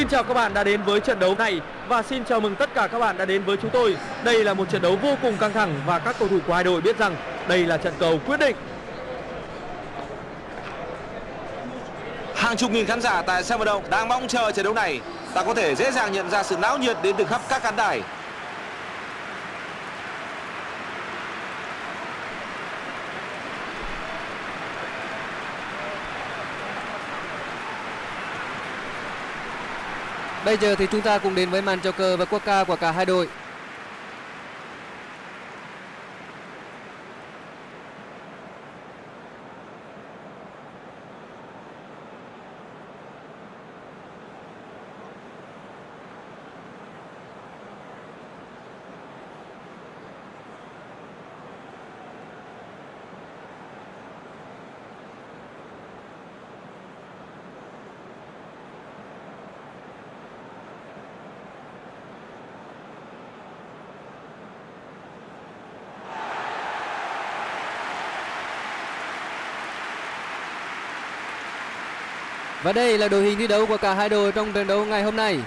Xin chào các bạn đã đến với trận đấu này và xin chào mừng tất cả các bạn đã đến với chúng tôi. Đây là một trận đấu vô cùng căng thẳng và các cầu thủ của hai đội biết rằng đây là trận cầu quyết định. Hàng chục nghìn khán giả tại sân vận động đang mong chờ trận đấu này. Ta có thể dễ dàng nhận ra sự náo nhiệt đến từ khắp các khán đài. Bây giờ thì chúng ta cùng đến với màn chào cờ và quốc ca của cả hai đội. Và đây là đội hình thi đấu của cả hai đội trong trận đấu ngày hôm nay.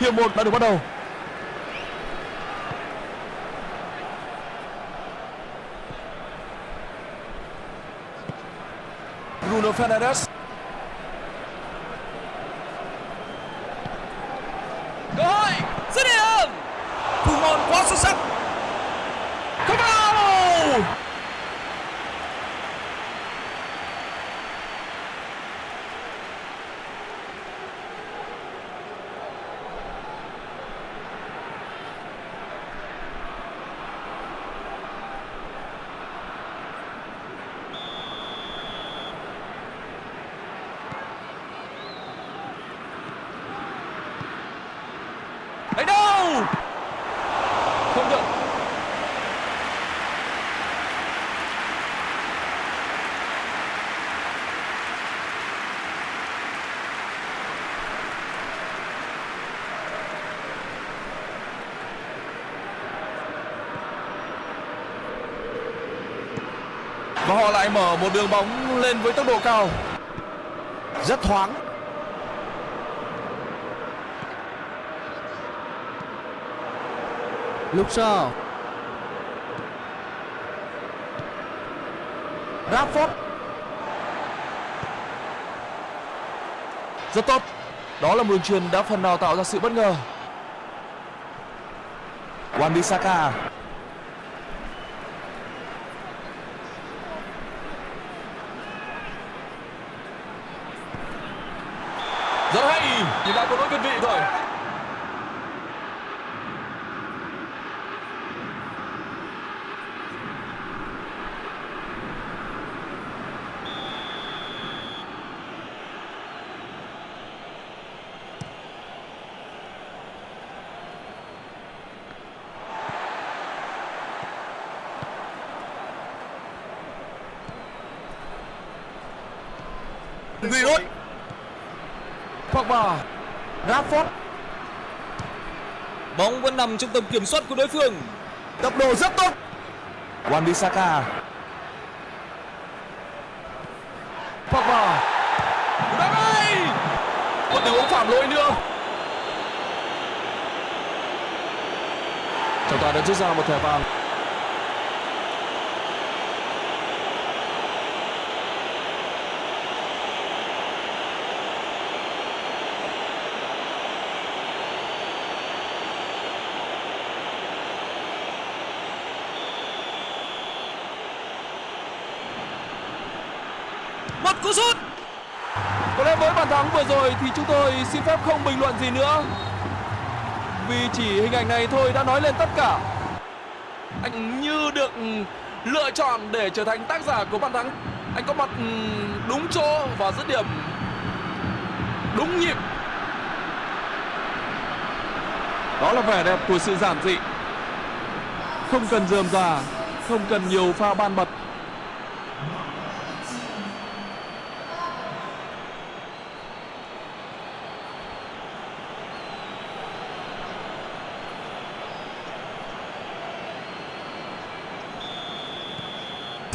Hiệp một đã được bắt đầu. Bruno Fernandes. cơ hội dứt điểm thủ môn quá xuất sắc không vào ấy đâu không được và họ lại mở một đường bóng lên với tốc độ cao. Rất thoáng. Lúc sau. Rashford. Rất tốt. Đó là một đường truyền đã phần nào tạo ra sự bất ngờ. Wan-Bissaka. Rất hay nhưng đã có lỗi việt vị rồi Giroud. Pogba. Rashford. bóng vẫn nằm trong tầm kiểm soát của đối phương Tốc độ rất tốt. Wan-Bissaka. Pogba. đá ngay Một tình huống phạm lỗi nữa. Trọng tài đã rút ra một thẻ vàng. Một cú sút Có lẽ với bàn thắng vừa rồi thì chúng tôi xin phép không bình luận gì nữa. Vì chỉ hình ảnh này thôi đã nói lên tất cả. anh như được lựa chọn để trở thành tác giả của bàn thắng. Anh có mặt đúng chỗ và dứt điểm. Đúng nhịp. Đó là vẻ đẹp của sự giản dị. Không cần dườm già không cần nhiều pha ban bật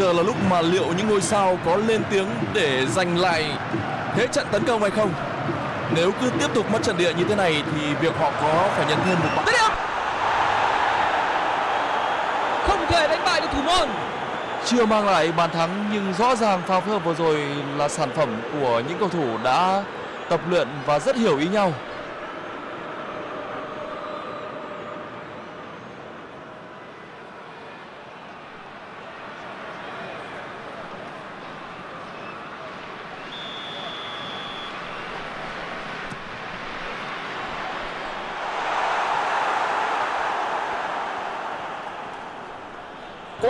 Giờ là lúc mà liệu những ngôi sao có lên tiếng để giành lại thế trận tấn công hay không? Nếu cứ tiếp tục mất trận địa như thế này thì việc họ có phải nhận thêm một bàn. Không thể đánh bại được thủ môn. Chưa mang lại bàn thắng nhưng rõ ràng pha phối hợp vừa rồi là sản phẩm của những cầu thủ đã tập luyện và rất hiểu ý nhau.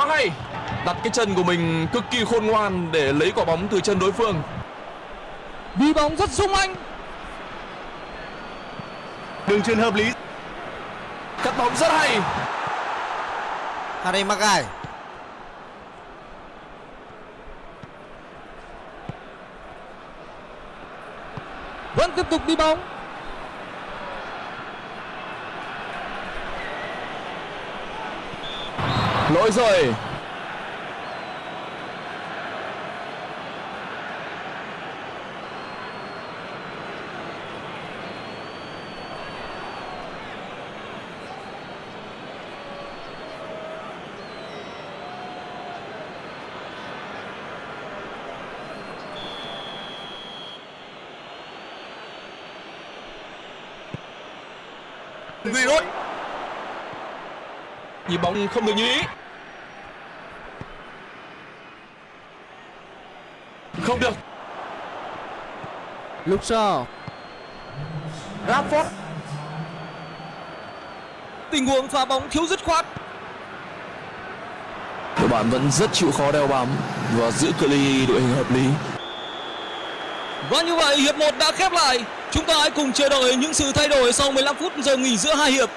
Quá hay Đặt cái chân của mình cực kỳ khôn ngoan để lấy quả bóng từ chân đối phương Đi bóng rất sung anh. Đường truyền hợp lý. Cắt bóng rất hay Harry Maguire Vẫn tiếp tục đi bóng. Lỗi rồi Giroud. Nhịp bóng không được như ý Không được Luke Shaw Rashford. Tình huống phá bóng thiếu dứt khoát. Đội bạn vẫn rất chịu khó đeo bám Và giữ cự ly đội hình hợp lý Và như vậy hiệp 1 đã khép lại. Chúng ta hãy cùng chờ đợi những sự thay đổi sau 15 phút giờ nghỉ giữa hai hiệp.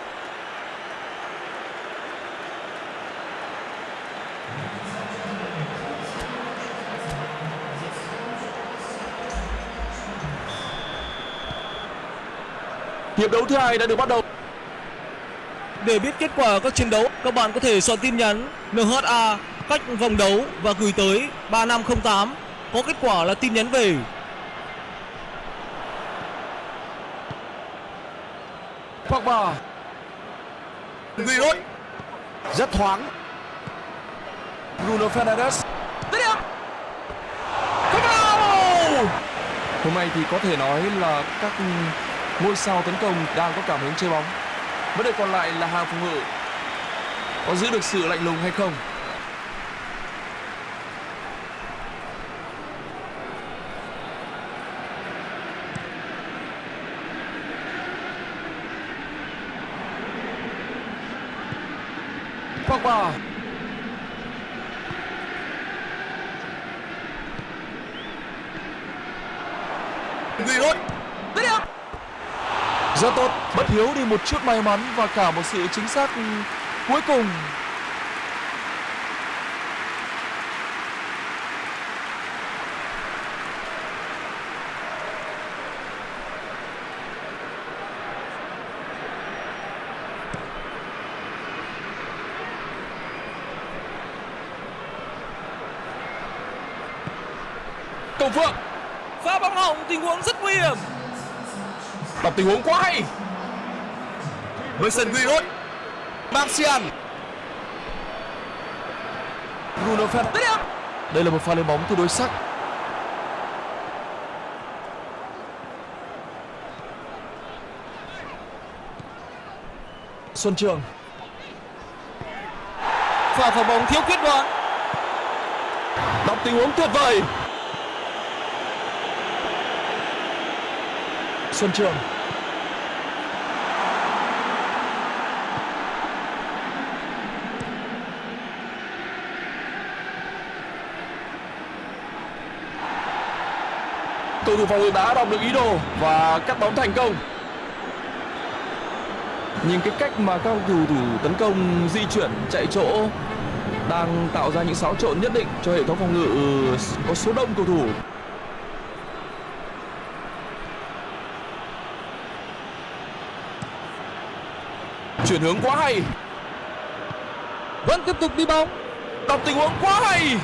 Hiệp đấu thứ hai đã được bắt đầu Để biết kết quả các trận đấu, các bạn có thể soạn tin nhắn NHA cách vòng đấu và gửi tới 3508. Có kết quả là tin nhắn về. Pogba Giroud. rất thoáng Bruno Fernandes điểm. Hôm nay thì có thể nói là các ngôi sao tấn công đang có cảm hứng chơi bóng. Vấn đề còn lại là hàng phòng ngự. Có giữ được sự lạnh lùng hay không? Pogba Giroud. Dứt điểm. Rất tốt, bất hiếu đi một chút may mắn và cả một sự chính xác cuối cùng. Cầu Phượng Pha bóng hỏng tình huống rất nguy hiểm đọc tình huống quá hay Wilson Giroud. Martial. Bruno Fernandes Đây là một pha lên bóng tương đối sắc Xuân Trường Pha phá bóng thiếu quyết đoán. đọc tình huống tuyệt vời Xuân Trường cầu thủ phòng ngự đã đọc được ý đồ và cắt bóng thành công. Nhìn cái cách mà các cầu thủ tấn công di chuyển chạy chỗ đang tạo ra những xáo trộn nhất định cho hệ thống phòng ngự có số đông cầu thủ. Chuyển hướng quá hay. Vẫn tiếp tục đi bóng. đọc tình huống quá hay.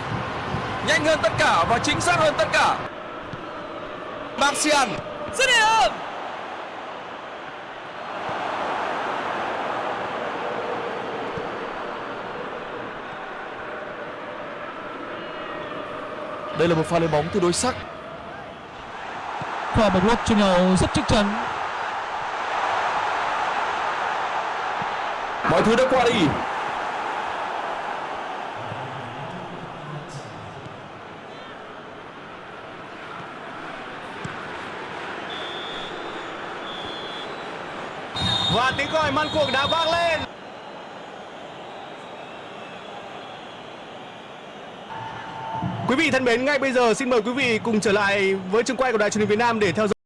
Nhanh hơn tất cả và chính xác hơn tất cả Martial Dứt điểm. đây là một pha lên bóng tương đối sắc Và một lúc cho nhau rất chắc chắn. mọi thứ đã qua đi Và tiếng còi man cuộc đã vang lên. Quý vị thân mến, ngay bây giờ xin mời quý vị cùng trở lại với trường quay của Đài truyền hình Việt Nam để theo dõi